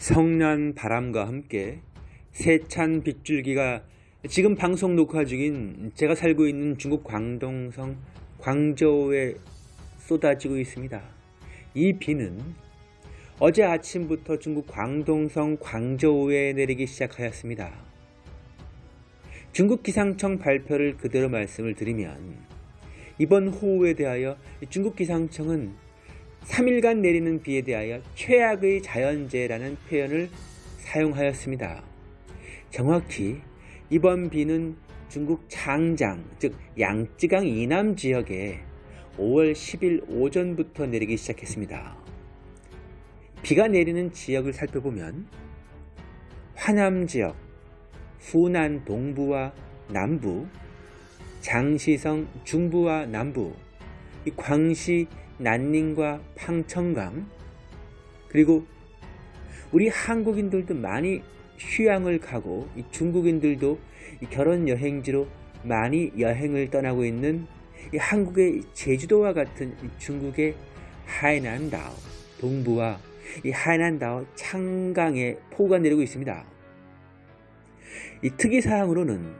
성난 바람과 함께 세찬 빗줄기가 지금 방송 녹화 중인 제가 살고 있는 중국 광동성 광저우에 쏟아지고 있습니다. 이 비는 어제 아침부터 중국 광동성 광저우에 내리기 시작하였습니다. 중국 기상청 발표를 그대로 말씀을 드리면 이번 호우에 대하여 중국 기상청은 3일간 내리는 비에 대하여 최악의 자연재해라는 표현을 사용하였습니다. 정확히 이번 비는 중국 장장, 즉 양쯔강 이남 지역에 5월 10일 오전부터 내리기 시작했습니다. 비가 내리는 지역을 살펴보면 화남 지역, 후난 동부와 남부, 장시성 중부와 남부, 광시 난닝과 팡청강 그리고 우리 한국인들도 많이 휴양을 가고 중국인들도 결혼 여행지로 많이 여행을 떠나고 있는 한국의 제주도와 같은 중국의 하이난다오 동부와 이 하이난다오 창강에 폭우가 내리고 있습니다. 이 특이사항으로는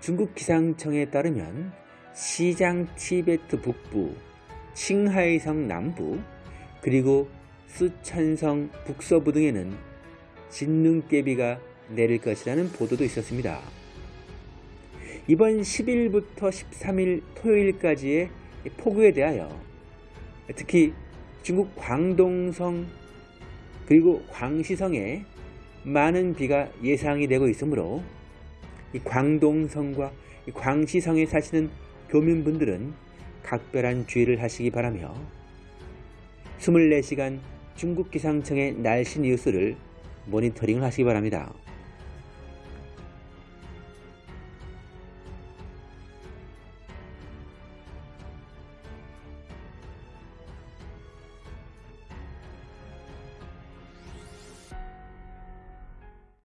중국 기상청에 따르면 시장 티베트 북부 칭하이성 남부 그리고 수천성 북서부 등에는 진눈깨비가 내릴 것이라는 보도도 있었습니다. 이번 10일부터 13일 토요일까지의 폭우에 대하여 특히 중국 광동성 그리고 광시성에 많은 비가 예상이 되고 있으므로 광동성과 광시성에 사시는 교민분들은 각별한 주의를 하시기 바라며 24시간 중국 기상청의 날씨 뉴스를 모니터링 하시기 바랍니다.